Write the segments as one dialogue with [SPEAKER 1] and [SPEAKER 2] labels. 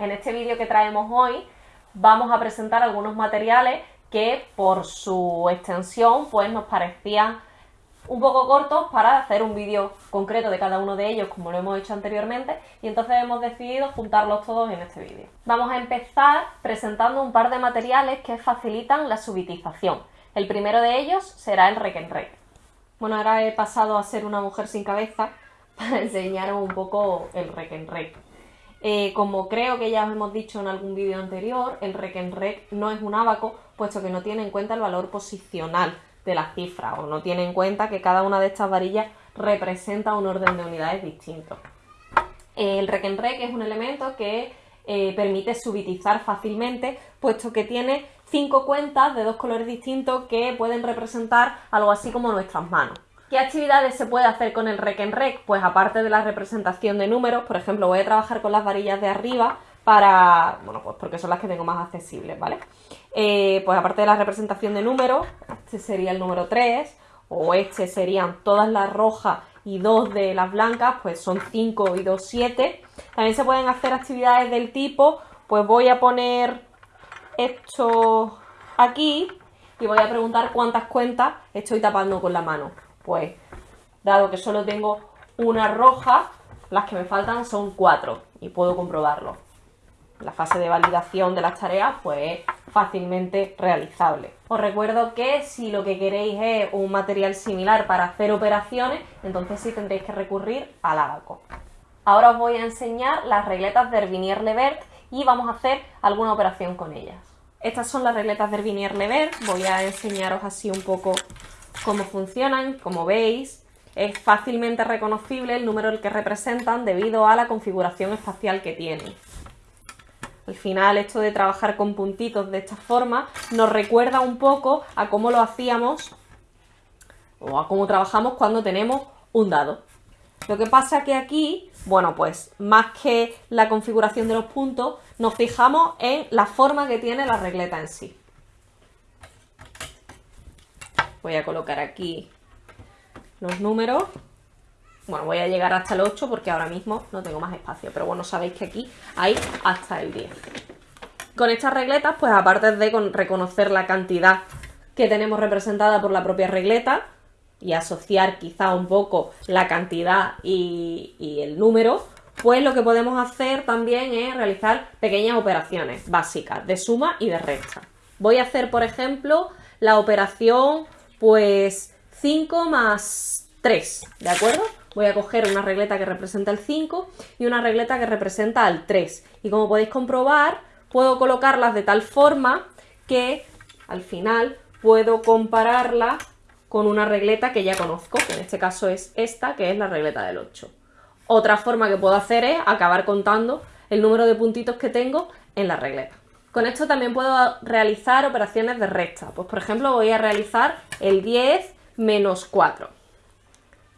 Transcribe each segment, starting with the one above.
[SPEAKER 1] En este vídeo que traemos hoy vamos a presentar algunos materiales que por su extensión pues nos parecían un poco cortos para hacer un vídeo concreto de cada uno de ellos como lo hemos hecho anteriormente y entonces hemos decidido juntarlos todos en este vídeo. Vamos a empezar presentando un par de materiales que facilitan la subitización. El primero de ellos será el rec en rec. Bueno, ahora he pasado a ser una mujer sin cabeza para enseñaros un poco el rec en rec. Eh, como creo que ya os hemos dicho en algún vídeo anterior, el rec en no es un abaco, puesto que no tiene en cuenta el valor posicional de la cifra, o no tiene en cuenta que cada una de estas varillas representa un orden de unidades distinto. El rec en es un elemento que eh, permite subitizar fácilmente, puesto que tiene cinco cuentas de dos colores distintos que pueden representar algo así como nuestras manos. ¿Qué actividades se puede hacer con el rec en rec? Pues aparte de la representación de números, por ejemplo, voy a trabajar con las varillas de arriba para, bueno, pues porque son las que tengo más accesibles, ¿vale? Eh, pues aparte de la representación de números, este sería el número 3, o este serían todas las rojas y dos de las blancas, pues son 5 y 2, 7. También se pueden hacer actividades del tipo, pues voy a poner esto aquí y voy a preguntar cuántas cuentas estoy tapando con la mano. Pues, dado que solo tengo una roja, las que me faltan son cuatro y puedo comprobarlo. La fase de validación de las tareas pues es fácilmente realizable. Os recuerdo que si lo que queréis es un material similar para hacer operaciones, entonces sí tendréis que recurrir al abaco. Ahora os voy a enseñar las regletas de Herbinier-Levert y vamos a hacer alguna operación con ellas. Estas son las regletas de Herbinier-Levert, voy a enseñaros así un poco cómo funcionan, como veis, es fácilmente reconocible el número que representan debido a la configuración espacial que tienen. Al final, esto de trabajar con puntitos de esta forma nos recuerda un poco a cómo lo hacíamos o a cómo trabajamos cuando tenemos un dado. Lo que pasa que aquí, bueno, pues más que la configuración de los puntos, nos fijamos en la forma que tiene la regleta en sí. Voy a colocar aquí los números. Bueno, voy a llegar hasta el 8 porque ahora mismo no tengo más espacio. Pero bueno, sabéis que aquí hay hasta el 10. Con estas regletas, pues aparte de reconocer la cantidad que tenemos representada por la propia regleta y asociar quizá un poco la cantidad y, y el número, pues lo que podemos hacer también es realizar pequeñas operaciones básicas de suma y de resta. Voy a hacer, por ejemplo, la operación pues 5 más 3, ¿de acuerdo? Voy a coger una regleta que representa el 5 y una regleta que representa el 3. Y como podéis comprobar, puedo colocarlas de tal forma que al final puedo compararla con una regleta que ya conozco, que en este caso es esta, que es la regleta del 8. Otra forma que puedo hacer es acabar contando el número de puntitos que tengo en la regleta. Con esto también puedo realizar operaciones de resta. Pues por ejemplo voy a realizar el 10 menos 4.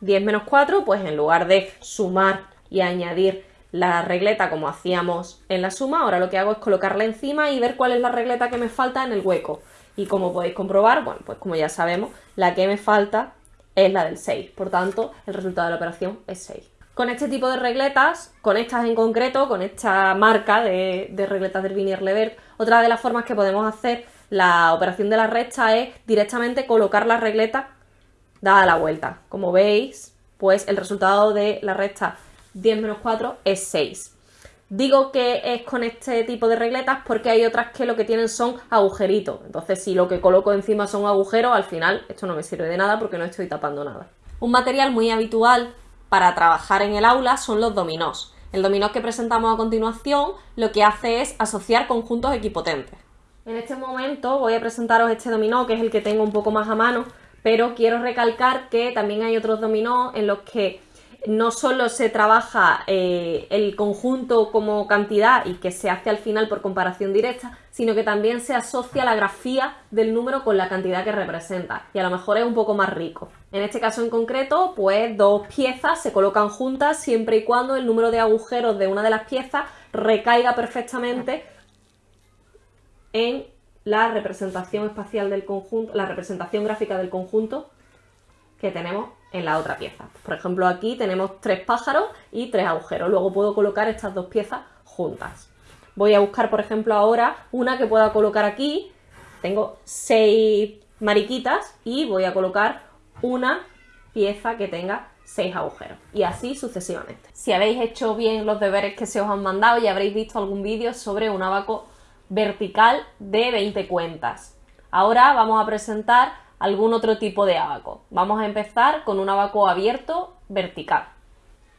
[SPEAKER 1] 10 menos 4, pues en lugar de sumar y añadir la regleta como hacíamos en la suma, ahora lo que hago es colocarla encima y ver cuál es la regleta que me falta en el hueco. Y como podéis comprobar, bueno, pues como ya sabemos, la que me falta es la del 6. Por tanto, el resultado de la operación es 6. Con este tipo de regletas, con estas en concreto, con esta marca de, regletas del Vinier Levert, otra de las formas que podemos hacer la operación de la recta es directamente colocar la regleta dada la vuelta. Como veis, pues el resultado de la recta 10 menos 4 es 6. Digo que es con este tipo de regletas porque hay otras que lo que tienen son agujeritos. Entonces, si lo que coloco encima son agujeros, al final esto no me sirve de nada porque no estoy tapando nada. Un material muy habitual para trabajar en el aula son los dominós. El dominó que presentamos a continuación lo que hace es asociar conjuntos equipotentes. En este momento voy a presentaros este dominó, que es el que tengo un poco más a mano, pero quiero recalcar que también hay otros dominós en los que no solo se trabaja eh, el conjunto como cantidad y que se hace al final por comparación directa, sino que también se asocia la grafía del número con la cantidad que representa y a lo mejor es un poco más rico. En este caso en concreto, pues dos piezas se colocan juntas siempre y cuando el número de agujeros de una de las piezas recaiga perfectamente en la representación espacial del conjunto, la representación gráfica del conjunto que tenemos en la otra pieza. Por ejemplo, aquí tenemos tres pájaros y tres agujeros. Luego puedo colocar estas dos piezas juntas. Voy a buscar, por ejemplo, ahora una que pueda colocar aquí. Tengo seis mariquitas y voy a colocar una pieza que tenga seis agujeros y así sucesivamente. Si habéis hecho bien los deberes que se os han mandado ya habréis visto algún vídeo sobre un abaco vertical de 20 cuentas. Ahora vamos a presentar algún otro tipo de abaco. Vamos a empezar con un abaco abierto vertical.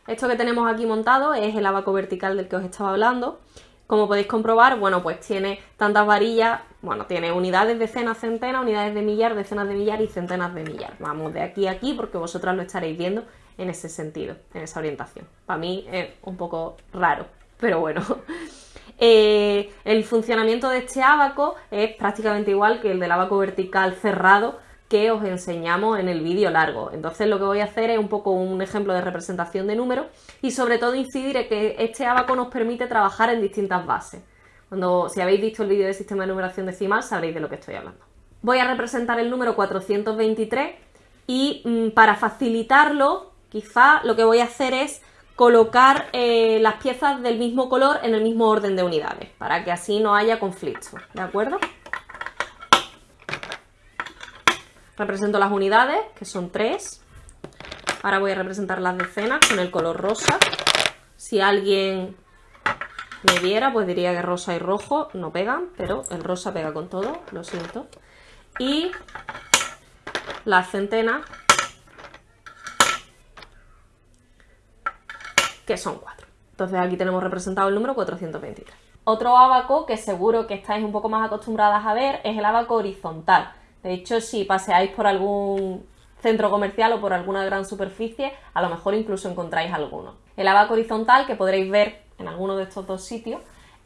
[SPEAKER 1] Esto que tenemos aquí montado es el abaco vertical del que os estaba hablando. Como podéis comprobar, bueno, pues tiene tantas varillas, bueno, tiene unidades, decenas, centenas, unidades de millar, decenas de millar y centenas de millar. Vamos de aquí a aquí porque vosotras lo estaréis viendo en ese sentido, en esa orientación. Para mí es un poco raro, pero bueno. Eh, el funcionamiento de este abaco es prácticamente igual que el del abaco vertical cerrado que os enseñamos en el vídeo largo. Entonces lo que voy a hacer es un poco un ejemplo de representación de números y sobre todo incidir en que este abaco nos permite trabajar en distintas bases. Cuando, si habéis visto el vídeo de sistema de numeración decimal sabréis de lo que estoy hablando. Voy a representar el número 423 y mm, para facilitarlo Quizá lo que voy a hacer es colocar eh, las piezas del mismo color en el mismo orden de unidades, para que así no haya conflicto, ¿de acuerdo? Represento las unidades, que son tres. Ahora voy a representar las decenas con el color rosa. Si alguien me viera, pues diría que rosa y rojo no pegan, pero el rosa pega con todo, lo siento. Y las centenas que son 4. Entonces aquí tenemos representado el número 423. Otro abaco que seguro que estáis un poco más acostumbradas a ver es el abaco horizontal. De hecho, si paseáis por algún centro comercial o por alguna gran superficie, a lo mejor incluso encontráis alguno. El abaco horizontal, que podréis ver en alguno de estos dos sitios,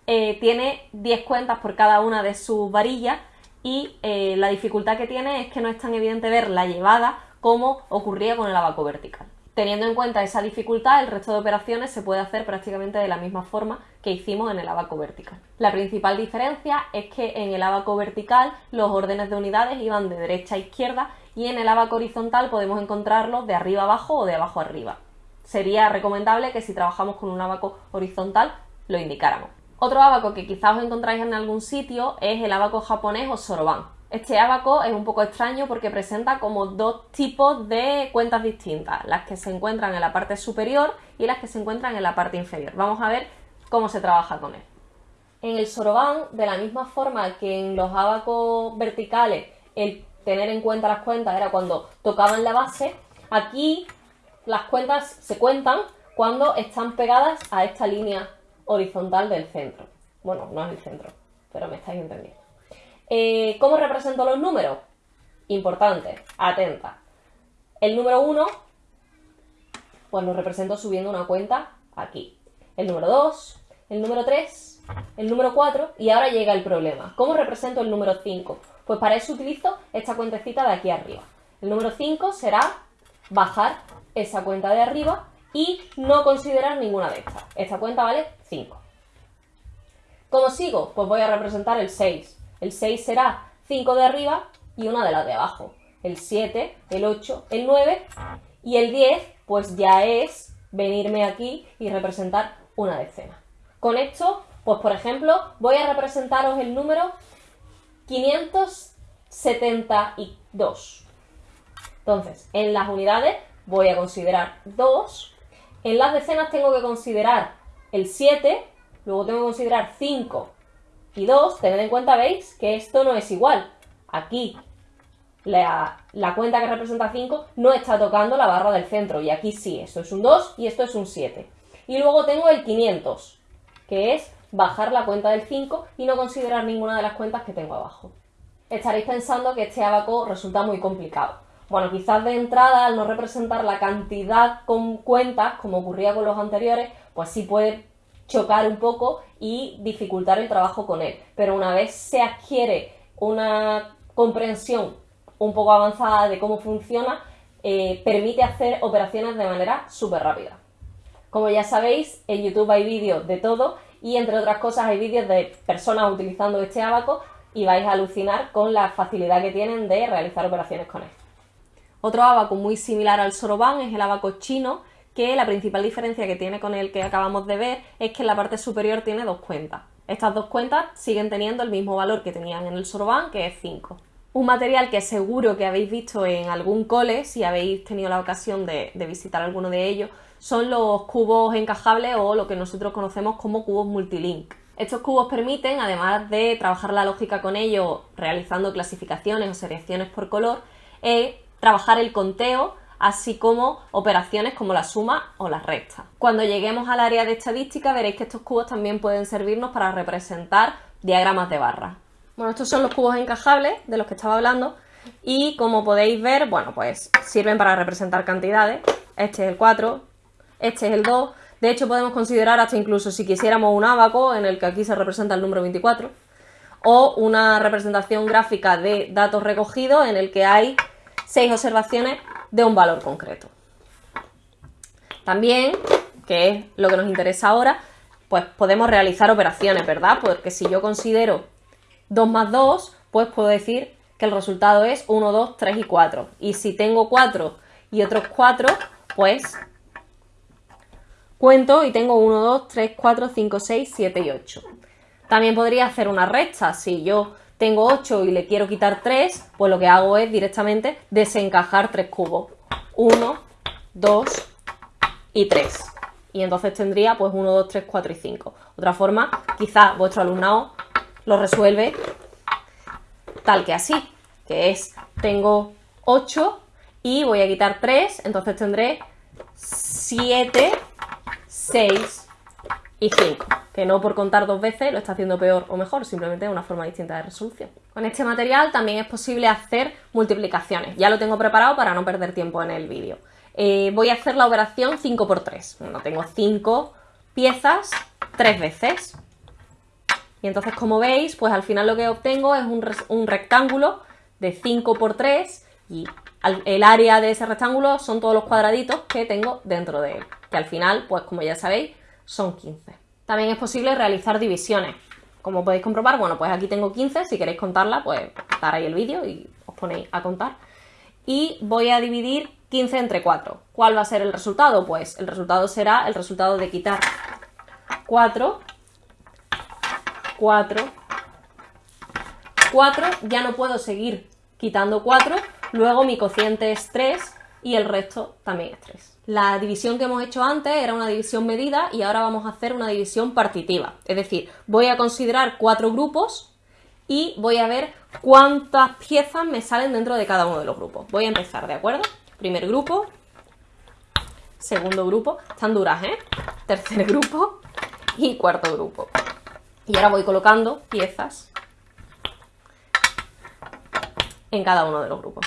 [SPEAKER 1] eh, tiene 10 cuentas por cada una de sus varillas y eh, la dificultad que tiene es que no es tan evidente ver la llevada como ocurría con el abaco vertical. Teniendo en cuenta esa dificultad, el resto de operaciones se puede hacer prácticamente de la misma forma que hicimos en el abaco vertical. La principal diferencia es que en el abaco vertical los órdenes de unidades iban de derecha a izquierda y en el abaco horizontal podemos encontrarlos de arriba abajo o de abajo arriba. Sería recomendable que si trabajamos con un abaco horizontal lo indicáramos. Otro abaco que quizás os encontráis en algún sitio es el abaco japonés o soroban. Este abaco es un poco extraño porque presenta como dos tipos de cuentas distintas, las que se encuentran en la parte superior y las que se encuentran en la parte inferior. Vamos a ver cómo se trabaja con él. En el soroban, de la misma forma que en los abacos verticales, el tener en cuenta las cuentas era cuando tocaban la base, aquí las cuentas se cuentan cuando están pegadas a esta línea horizontal del centro. Bueno, no es el centro, pero me estáis entendiendo. Eh, ¿Cómo represento los números? Importante, atenta. El número 1, pues lo represento subiendo una cuenta aquí. El número 2, el número 3, el número 4 y ahora llega el problema. ¿Cómo represento el número 5? Pues para eso utilizo esta cuentecita de aquí arriba. El número 5 será bajar esa cuenta de arriba y no considerar ninguna de estas. Esta cuenta vale 5. ¿Cómo sigo? Pues voy a representar el 6. El 6 será 5 de arriba y una de las de abajo. El 7, el 8, el 9 y el 10 pues ya es venirme aquí y representar una decena. Con esto, pues por ejemplo, voy a representaros el número 572. Entonces, en las unidades voy a considerar 2. En las decenas tengo que considerar el 7. Luego tengo que considerar 5 y dos, tened en cuenta, veis, que esto no es igual. Aquí la, cuenta que representa 5 no está tocando la barra del centro y aquí sí, esto es un 2 y esto es un 7. Y luego tengo el 500, que es bajar la cuenta del 5 y no considerar ninguna de las cuentas que tengo abajo. Estaréis pensando que este abaco resulta muy complicado. Bueno, quizás de entrada, al no representar la cantidad con cuentas, como ocurría con los anteriores, pues sí puede chocar un poco y dificultar el trabajo con él. Pero una vez se adquiere una comprensión un poco avanzada de cómo funciona, eh, permite hacer operaciones de manera súper rápida. Como ya sabéis, en YouTube hay vídeos de todo y entre otras cosas hay vídeos de personas utilizando este abaco y vais a alucinar con la facilidad que tienen de realizar operaciones con él. Otro abaco muy similar al Soroban es el abaco chino, que la principal diferencia que tiene con el que acabamos de ver es que en la parte superior tiene dos cuentas. Estas dos cuentas siguen teniendo el mismo valor que tenían en el Sorban, que es 5. Un material que seguro que habéis visto en algún cole, si habéis tenido la ocasión de, visitar alguno de ellos, son los cubos encajables o lo que nosotros conocemos como cubos multilink. Estos cubos permiten, además de trabajar la lógica con ellos realizando clasificaciones o selecciones por color, eh, trabajar el conteo, así como operaciones como la suma o la resta. Cuando lleguemos al área de estadística veréis que estos cubos también pueden servirnos para representar diagramas de barras. Bueno, estos son los cubos encajables de los que estaba hablando y como podéis ver, bueno, pues sirven para representar cantidades. Este es el 4, este es el 2, de hecho, podemos considerar hasta incluso si quisiéramos un abaco, en el que aquí se representa el número 24, o una representación gráfica de datos recogidos en el que hay seis observaciones de un valor concreto. También, que es lo que nos interesa ahora, pues podemos realizar operaciones, ¿verdad? Porque si yo considero 2 más 2, pues puedo decir que el resultado es 1, 2, 3 y 4. Y si tengo 4 y otros 4, pues Cuento y tengo 1, 2, 3, 4, 5, 6, 7 y 8. También podría hacer una resta. Si yo tengo 8 y le quiero quitar 3, pues lo que hago es directamente desencajar 3 cubos. 1, 2 y 3. Y entonces tendría pues 1, 2, 3, 4 y 5. Otra forma, quizás vuestro alumnado lo resuelve tal que así, que es, tengo 8 y voy a quitar 3, entonces tendré 7 6 y 5, que no por contar dos veces lo está haciendo peor o mejor, simplemente es una forma distinta de resolución. Con este material también es posible hacer multiplicaciones, ya lo tengo preparado para no perder tiempo en el vídeo. Eh, voy a hacer la operación 5 por 3, bueno, tengo 5 piezas 3 veces. Y entonces como veis, pues al final lo que obtengo es un, un rectángulo de 5 por 3 y el área de ese rectángulo son todos los cuadraditos que tengo dentro de él, que al final, pues como ya sabéis, son 15. También es posible realizar divisiones. Como podéis comprobar, bueno, pues aquí tengo 15, si queréis contarla, pues ahí el vídeo y os ponéis a contar. Y voy a dividir 15 entre 4. ¿Cuál va a ser el resultado? Pues el resultado será el resultado de quitar 4, 4, 4, ya no puedo seguir quitando 4 Luego mi cociente es 3 y el resto también es 3. La división que hemos hecho antes era una división medida y ahora vamos a hacer una división partitiva. Es decir, voy a considerar cuatro grupos y voy a ver cuántas piezas me salen dentro de cada uno de los grupos. Voy a empezar, ¿de acuerdo? Primer grupo, segundo grupo, están duras, ¿eh? Tercer grupo y cuarto grupo. Y ahora voy colocando piezas en cada uno de los grupos.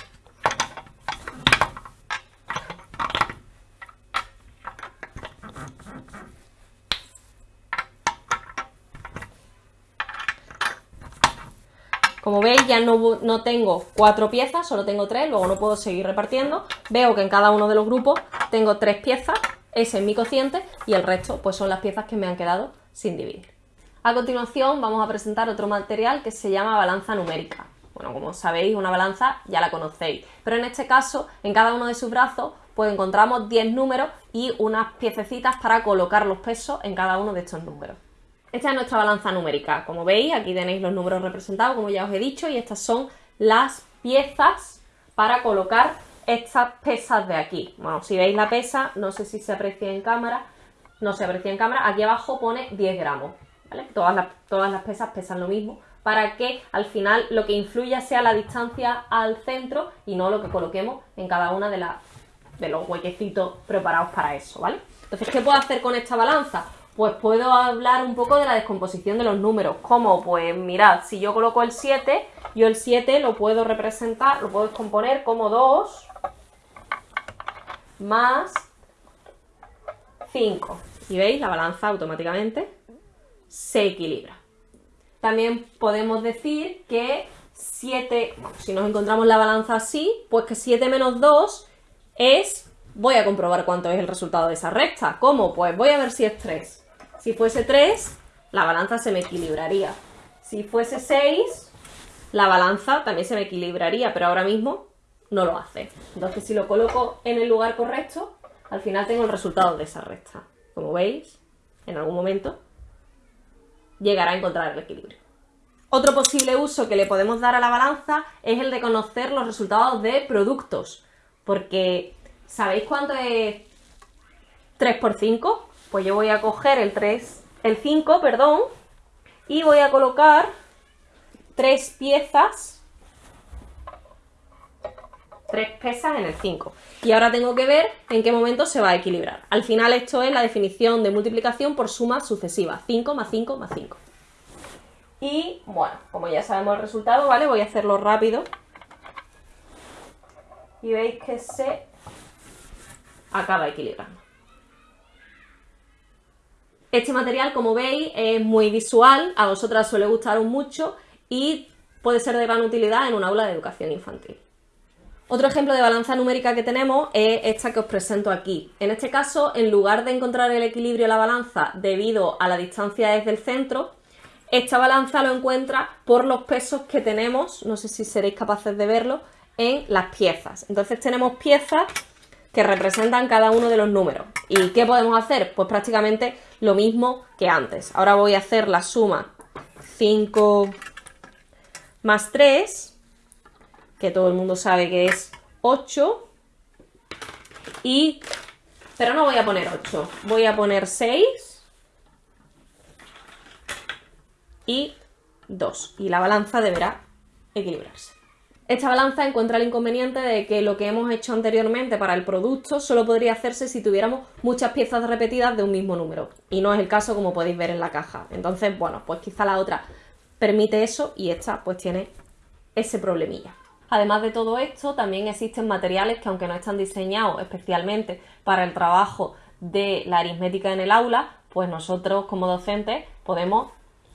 [SPEAKER 1] Como veis ya no, no, tengo cuatro piezas, solo tengo tres, luego no puedo seguir repartiendo. Veo que en cada uno de los grupos tengo tres piezas, ese es mi cociente y el resto pues son las piezas que me han quedado sin dividir. A continuación vamos a presentar otro material que se llama balanza numérica. Bueno, como sabéis, una balanza ya la conocéis, pero en este caso, en cada uno de sus brazos, pues encontramos 10 números y unas piececitas para colocar los pesos en cada uno de estos números. Esta es nuestra balanza numérica. Como veis, aquí tenéis los números representados, como ya os he dicho, y estas son las piezas para colocar estas pesas de aquí. Bueno, si veis la pesa, no sé si se aprecia en cámara, no se aprecia en cámara, aquí abajo pone 10 gramos, ¿vale? Todas las, todas las pesas pesan lo mismo, para que al final lo que influya sea la distancia al centro y no lo que coloquemos en cada una de, las, de los huequecitos preparados para eso, ¿vale? Entonces, ¿qué puedo hacer con esta balanza? Pues puedo hablar un poco de la descomposición de los números. ¿Cómo? Pues mirad, si yo coloco el 7, yo el 7 lo puedo representar, lo puedo descomponer como 2 más 5. Y veis, la balanza automáticamente se equilibra. También podemos decir que 7, si nos encontramos la balanza así, pues que 7 menos 2 es, voy a comprobar cuánto es el resultado de esa recta. ¿Cómo? Pues voy a ver si es 3. Si fuese 3, la balanza se me equilibraría. Si fuese 6, la balanza también se me equilibraría, pero ahora mismo no lo hace. Entonces, si lo coloco en el lugar correcto, al final tengo el resultado de esa recta. Como veis, en algún momento llegar a encontrar el equilibrio. Otro posible uso que le podemos dar a la balanza es el de conocer los resultados de productos, porque ¿sabéis cuánto es 3 por 5? Pues yo voy a coger el 3, el 5, perdón, y voy a colocar tres piezas, tres pesas en el 5. Y ahora tengo que ver en qué momento se va a equilibrar. Al final esto es la definición de multiplicación por suma sucesiva, 5 más 5 más 5. Y bueno, como ya sabemos el resultado, ¿vale? Voy a hacerlo rápido. Y veis que se acaba equilibrando. Este material, como veis, es muy visual, a vosotras suele gustaros mucho y puede ser de gran utilidad en un aula de educación infantil. Otro ejemplo de balanza numérica que tenemos es esta que os presento aquí. En este caso, en lugar de encontrar el equilibrio de la balanza debido a la distancia desde el centro, esta balanza lo encuentra por los pesos que tenemos, no sé si seréis capaces de verlo, en las piezas. Entonces tenemos piezas que representan cada uno de los números. ¿Y qué podemos hacer? Pues prácticamente lo mismo que antes. Ahora voy a hacer la suma 5 más 3 que todo el mundo sabe que es 8. Y, pero no voy a poner 8, voy a poner 6 y 2. Y la balanza deberá equilibrarse. Esta balanza encuentra el inconveniente de que lo que hemos hecho anteriormente para el producto solo podría hacerse si tuviéramos muchas piezas repetidas de un mismo número. Y no es el caso como podéis ver en la caja. Entonces, bueno, pues quizá la otra permite eso y esta pues tiene ese problemilla. Además de todo esto, también existen materiales que aunque no están diseñados especialmente para el trabajo de la aritmética en el aula, pues nosotros como docentes podemos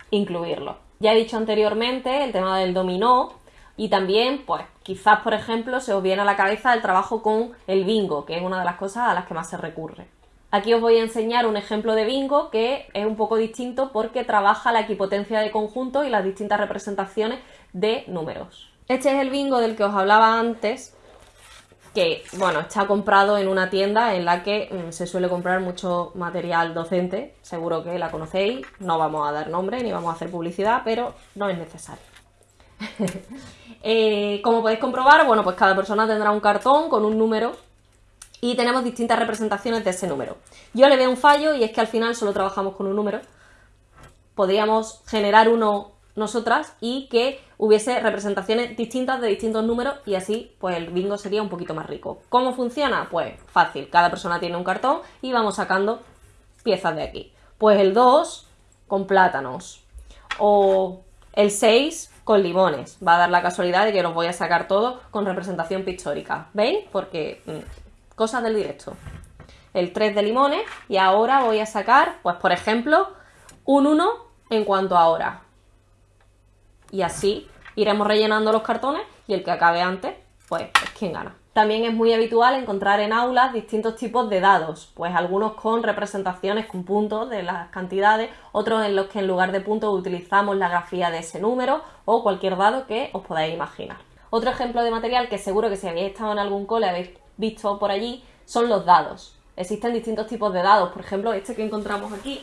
[SPEAKER 1] incluirlos. Ya he dicho anteriormente el tema del dominó y también, pues quizás por ejemplo se os viene a la cabeza el trabajo con el bingo, que es una de las cosas a las que más se recurre. Aquí os voy a enseñar un ejemplo de bingo que es un poco distinto porque trabaja la equipotencia de conjunto y las distintas representaciones de números. Este es el bingo del que os hablaba antes, que bueno, está comprado en una tienda en la que mm, se suele comprar mucho material docente, seguro que la conocéis, no vamos a dar nombre ni vamos a hacer publicidad, pero no es necesario. Eh, como podéis comprobar, bueno, pues cada persona tendrá un cartón con un número y tenemos distintas representaciones de ese número. Yo le veo un fallo y es que al final solo trabajamos con un número. Podríamos generar uno nosotras y que hubiese representaciones distintas de distintos números y así pues el bingo sería un poquito más rico. ¿Cómo funciona? Pues fácil, cada persona tiene un cartón y vamos sacando piezas de aquí. Pues el 2 con plátanos o el 6 con limones. Va a dar la casualidad de que los voy a sacar todos con representación pictórica. ¿Veis? Porque mm, cosas del directo. El 3 de limones y ahora voy a sacar, pues por ejemplo, un 1 en cuanto a hora y así iremos rellenando los cartones y el que acabe antes, pues es quien gana. También es muy habitual encontrar en aulas distintos tipos de dados, pues algunos con representaciones con puntos de las cantidades, otros en los que en lugar de puntos utilizamos la grafía de ese número o cualquier dado que os podáis imaginar. Otro ejemplo de material que seguro que si habéis estado en algún cole habéis visto por allí son los dados. Existen distintos tipos de dados, por ejemplo este que encontramos aquí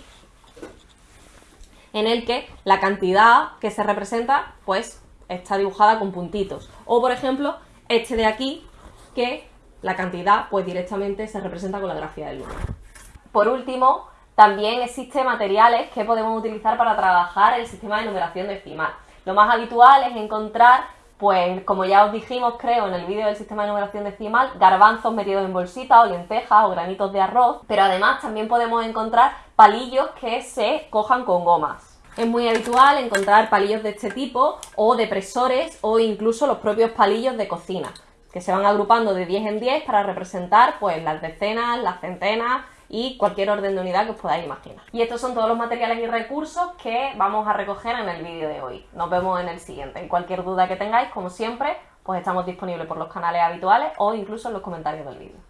[SPEAKER 1] en el que la cantidad que se representa pues está dibujada con puntitos. O por ejemplo, este de aquí, que la cantidad pues directamente se representa con la grafía del número. Por último, también existen materiales que podemos utilizar para trabajar el sistema de numeración decimal. Lo más habitual es encontrar, pues como ya os dijimos creo en el vídeo del sistema de numeración decimal, garbanzos metidos en bolsitas o lentejas o granitos de arroz, pero además también podemos encontrar palillos que se cojan con gomas. Es muy habitual encontrar palillos de este tipo o depresores o incluso los propios palillos de cocina, que se van agrupando de 10 en 10 para representar pues las decenas, las centenas y cualquier orden de unidad que os podáis imaginar. Y estos son todos los materiales y recursos que vamos a recoger en el vídeo de hoy. Nos vemos en el siguiente. Y cualquier duda que tengáis, como siempre, pues estamos disponibles por los canales habituales o incluso en los comentarios del vídeo.